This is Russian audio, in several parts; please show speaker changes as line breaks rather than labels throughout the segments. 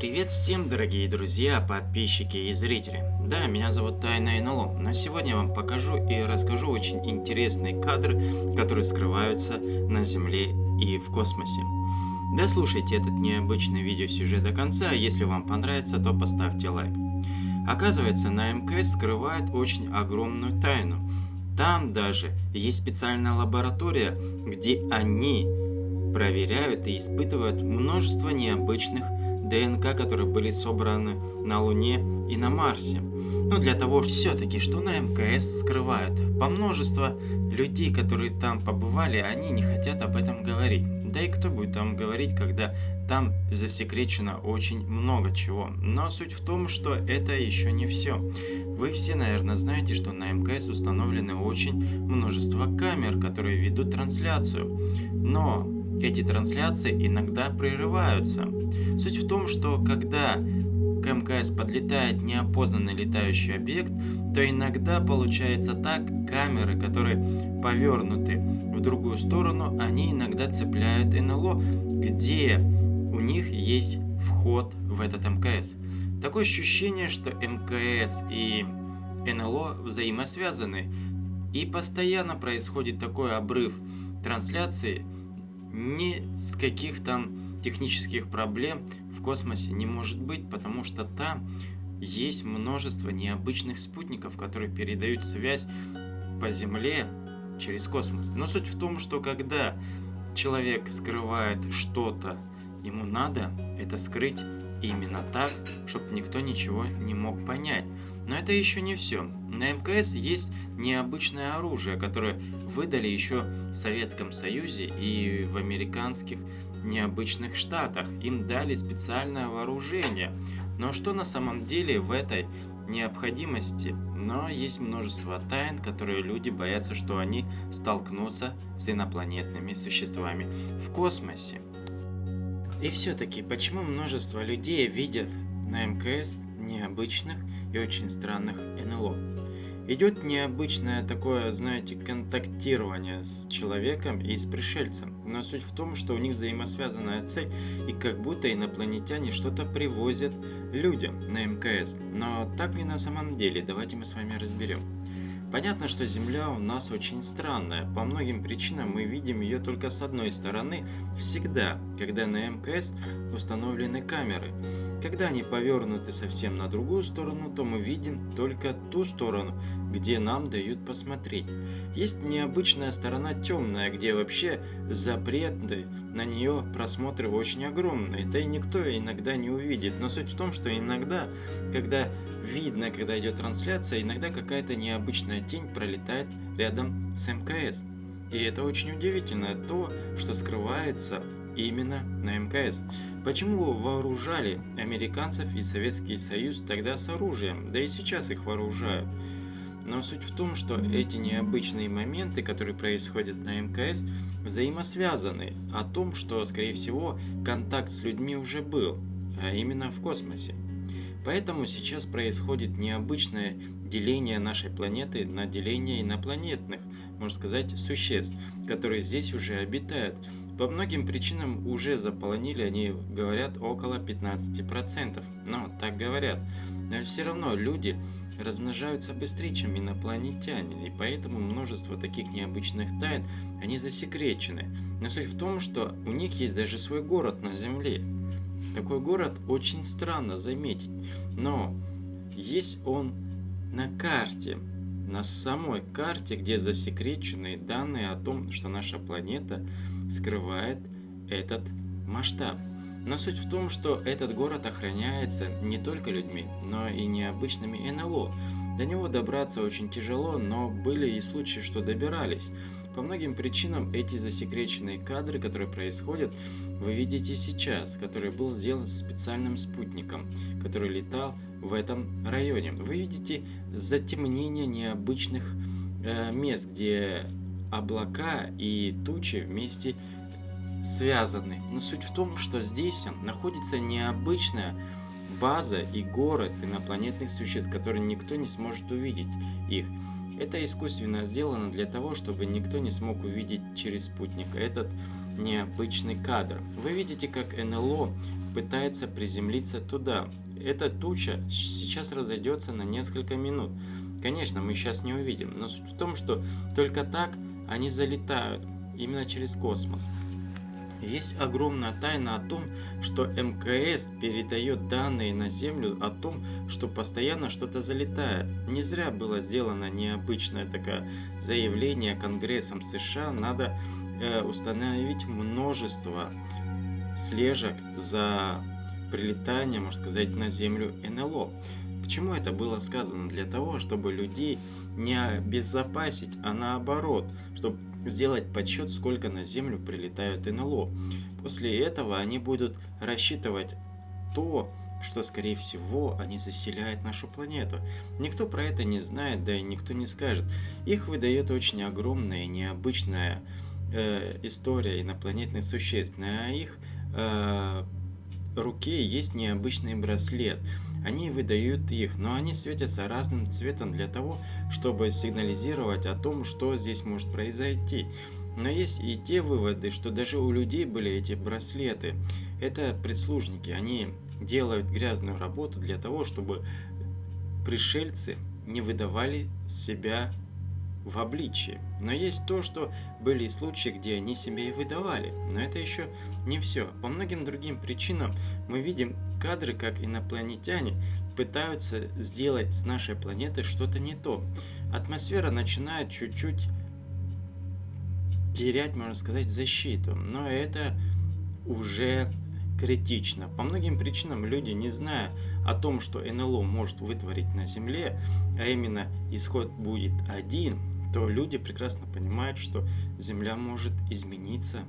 Привет всем, дорогие друзья, подписчики и зрители. Да, меня зовут Тайна НЛО, но сегодня я вам покажу и расскажу очень интересные кадры, которые скрываются на Земле и в космосе. Дослушайте этот необычный видеосюжет до конца, если вам понравится, то поставьте лайк. Оказывается, на МКС скрывают очень огромную тайну. Там даже есть специальная лаборатория, где они проверяют и испытывают множество необычных ДНК, которые были собраны на Луне и на Марсе. Но для того, все-таки, что на МКС скрывают. По множество людей, которые там побывали, они не хотят об этом говорить. Да и кто будет там говорить, когда там засекречено очень много чего. Но суть в том, что это еще не все. Вы все, наверное, знаете, что на МКС установлены очень множество камер, которые ведут трансляцию. Но эти трансляции иногда прерываются. Суть в том, что когда к МКС подлетает неопознанный летающий объект, то иногда получается так, камеры, которые повернуты в другую сторону, они иногда цепляют НЛО, где у них есть вход в этот МКС. Такое ощущение, что МКС и НЛО взаимосвязаны, и постоянно происходит такой обрыв трансляции, ни с каких там технических проблем в космосе не может быть, потому что там есть множество необычных спутников, которые передают связь по Земле через космос. Но суть в том, что когда человек скрывает что-то, ему надо это скрыть именно так, чтобы никто ничего не мог понять. Но это еще не все. На МКС есть необычное оружие, которое выдали еще в Советском Союзе и в американских необычных штатах. Им дали специальное вооружение. Но что на самом деле в этой необходимости? Но есть множество тайн, которые люди боятся, что они столкнутся с инопланетными существами в космосе. И все-таки, почему множество людей видят на МКС необычных и очень странных НЛО? Идет необычное такое, знаете, контактирование с человеком и с пришельцем. Но суть в том, что у них взаимосвязанная цель, и как будто инопланетяне что-то привозят людям на МКС. Но так ли на самом деле? Давайте мы с вами разберем. Понятно, что Земля у нас очень странная. По многим причинам мы видим ее только с одной стороны, всегда, когда на МКС установлены камеры. Когда они повернуты совсем на другую сторону, то мы видим только ту сторону, где нам дают посмотреть. Есть необычная сторона темная, где вообще запреты на нее просмотры очень огромные, да и никто иногда не увидит. Но суть в том, что иногда, когда видно, когда идет трансляция, иногда какая-то необычная тень пролетает рядом с МКС. И это очень удивительно, то, что скрывается именно на МКС. Почему вооружали американцев и Советский Союз тогда с оружием, да и сейчас их вооружают? Но суть в том, что эти необычные моменты, которые происходят на МКС, взаимосвязаны о том, что, скорее всего, контакт с людьми уже был, а именно в космосе. Поэтому сейчас происходит необычное деление нашей планеты на деление инопланетных, можно сказать, существ, которые здесь уже обитают. По многим причинам уже заполонили, они говорят, около 15%. Но так говорят. Но все равно люди размножаются быстрее, чем инопланетяне, и поэтому множество таких необычных тайн, они засекречены. Но суть в том, что у них есть даже свой город на Земле. Такой город очень странно заметить, но есть он на карте, на самой карте, где засекречены данные о том, что наша планета скрывает этот масштаб. Но суть в том, что этот город охраняется не только людьми, но и необычными НЛО. До него добраться очень тяжело, но были и случаи, что добирались. По многим причинам эти засекреченные кадры, которые происходят, вы видите сейчас, который был сделан специальным спутником, который летал в этом районе. Вы видите затемнение необычных э, мест, где облака и тучи вместе связаны. Но суть в том, что здесь находится необычная база и город инопланетных существ, которые никто не сможет увидеть их. Это искусственно сделано для того, чтобы никто не смог увидеть через спутник этот необычный кадр. Вы видите, как НЛО пытается приземлиться туда. Эта туча сейчас разойдется на несколько минут. Конечно, мы сейчас не увидим, но суть в том, что только так они залетают, именно через космос. Есть огромная тайна о том, что МКС передает данные на Землю о том, что постоянно что-то залетает. Не зря было сделано необычное такое заявление Конгрессом США. Надо э, установить множество слежек за прилетание, можно сказать, на Землю НЛО. Почему это было сказано? Для того, чтобы людей не обезопасить, а наоборот, чтобы сделать подсчет, сколько на Землю прилетают НЛО. После этого они будут рассчитывать то, что, скорее всего, они заселяют нашу планету. Никто про это не знает, да и никто не скажет. Их выдает очень огромная и необычная э, история инопланетных существ. На их э, руке есть необычный браслет. Они выдают их, но они светятся разным цветом для того, чтобы сигнализировать о том, что здесь может произойти. Но есть и те выводы, что даже у людей были эти браслеты. Это прислужники, они делают грязную работу для того, чтобы пришельцы не выдавали себя в обличии. Но есть то, что были случаи, где они себя и выдавали. Но это еще не все. По многим другим причинам мы видим кадры, как инопланетяне пытаются сделать с нашей планеты что-то не то. Атмосфера начинает чуть-чуть терять, можно сказать, защиту. Но это уже критично. По многим причинам люди, не зная о том, что НЛО может вытворить на Земле, а именно исход будет один, то люди прекрасно понимают, что Земля может измениться.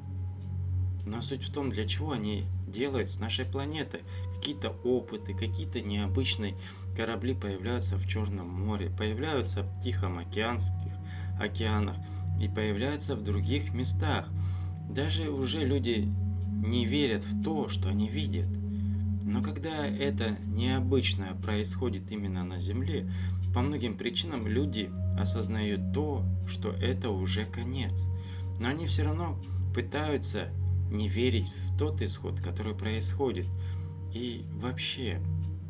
Но суть в том, для чего они делают с нашей планеты. Какие-то опыты, какие-то необычные корабли появляются в Черном море, появляются в Тихоокеанских океанах и появляются в других местах. Даже уже люди не верят в то, что они видят. Но когда это необычное происходит именно на Земле, по многим причинам люди осознают то, что это уже конец. Но они все равно пытаются не верить в тот исход, который происходит. И вообще,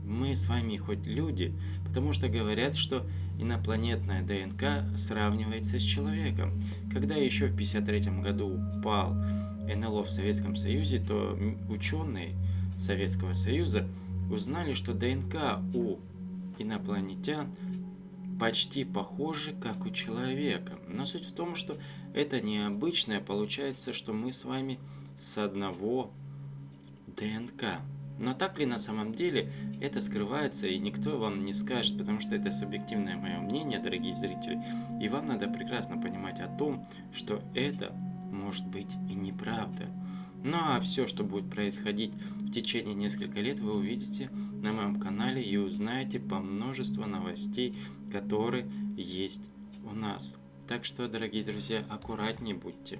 мы с вами хоть люди, потому что говорят, что инопланетная ДНК сравнивается с человеком. Когда еще в 1953 году упал НЛО в Советском Союзе, то ученые Советского Союза узнали, что ДНК у инопланетян почти похожи, как у человека. Но суть в том, что это необычное. Получается, что мы с вами с одного ДНК. Но так ли на самом деле это скрывается и никто вам не скажет, потому что это субъективное мое мнение, дорогие зрители. И вам надо прекрасно понимать о том, что это может быть и неправда. Ну а все, что будет происходить в течение нескольких лет, вы увидите на моем канале и узнаете по множеству новостей, которые есть у нас. Так что, дорогие друзья, аккуратнее будьте.